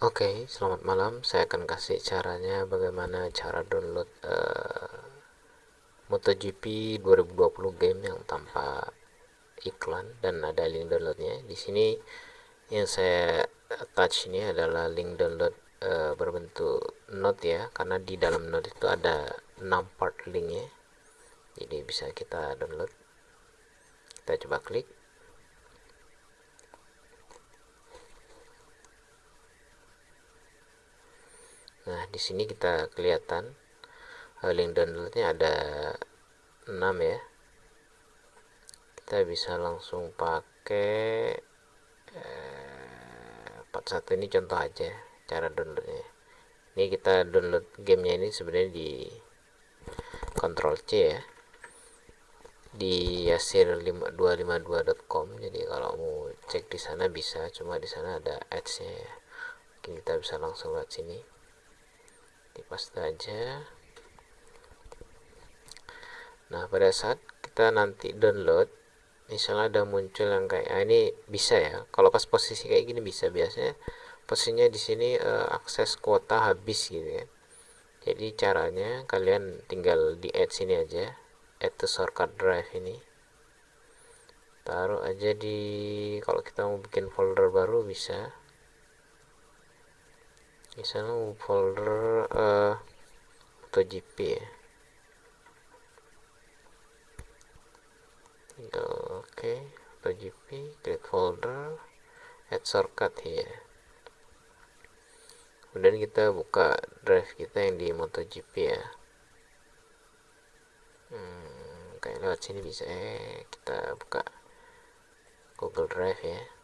Oke, okay, selamat malam. Saya akan kasih caranya bagaimana cara download uh, MotoGP 2020 game yang tanpa iklan dan ada link downloadnya. Di sini yang saya touch ini adalah link download uh, berbentuk note ya, karena di dalam note itu ada 6 part linknya. Jadi bisa kita download. Kita coba klik. Nah, di sini kita kelihatan uh, link downloadnya ada 6 ya. Kita bisa langsung pakai uh, 41 ini contoh aja cara downloadnya. Ini kita download gamenya ini sebenarnya di Ctrl C ya di yasir252.com jadi kalau mau cek di sana bisa cuma di sana ada ads nya ya mungkin kita bisa langsung lihat sini paste aja. Nah pada saat kita nanti download misalnya ada muncul yang kayak ah, ini bisa ya? Kalau pas posisi kayak gini bisa. Biasanya posisinya di sini uh, akses kuota habis gitu ya. Jadi caranya kalian tinggal di add sini aja add to shortcut drive ini. Taruh aja di kalau kita mau bikin folder baru bisa misalnya folder uh, MotoGP ya. Oke okay. MotoGP create folder add shortcut here. Kemudian kita buka drive kita yang di MotoGP ya. Hmm, kayak lewat sini bisa eh kita buka Google Drive ya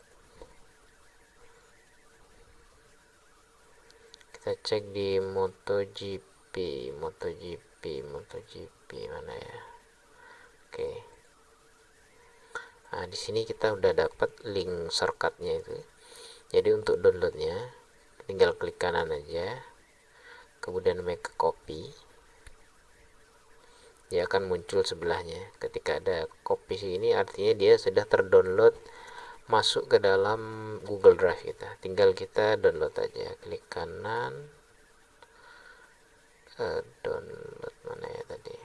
kita cek di MotoGP MotoGP MotoGP mana ya? Oke. Nah di sini kita udah dapat link shortcutnya itu. Jadi untuk downloadnya tinggal klik kanan aja. Kemudian make copy. Dia akan muncul sebelahnya. Ketika ada copy ini artinya dia sudah terdownload masuk ke dalam Google Drive kita. Tinggal kita download aja. Klik kanan. Uh, download mana ya tadi?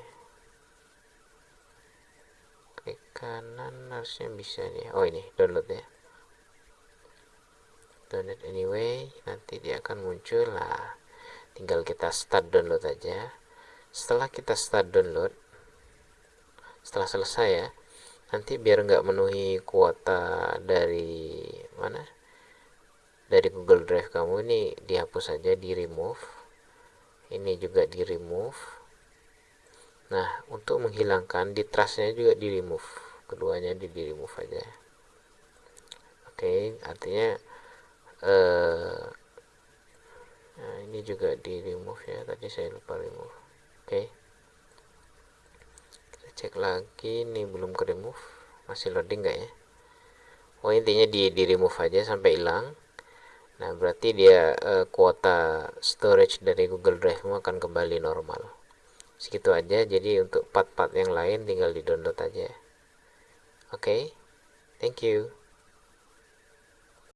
Klik kanan harusnya bisa nih oh ini download ya. Download anyway. Nanti dia akan muncul. Lah tinggal kita start download aja. Setelah kita start download setelah selesai ya nanti biar nggak memenuhi kuota dari mana? Dari Google Drive kamu ini dihapus saja di remove. Ini juga di remove. Nah untuk menghilangkan di trustnya juga di remove. Keduanya di, di remove aja. Oke okay, artinya eh, nah ini juga di remove ya. Tadi saya lupa remove. Oke. okay cek lagi ini belum ke remove. Masih loading nggak ya? Oh intinya di di remove aja sampai hilang. Nah berarti dia uh, kuota storage dari Google Drive akan kembali normal. Segitu aja. Jadi untuk part-part yang lain tinggal di download aja oke. Okay? thank you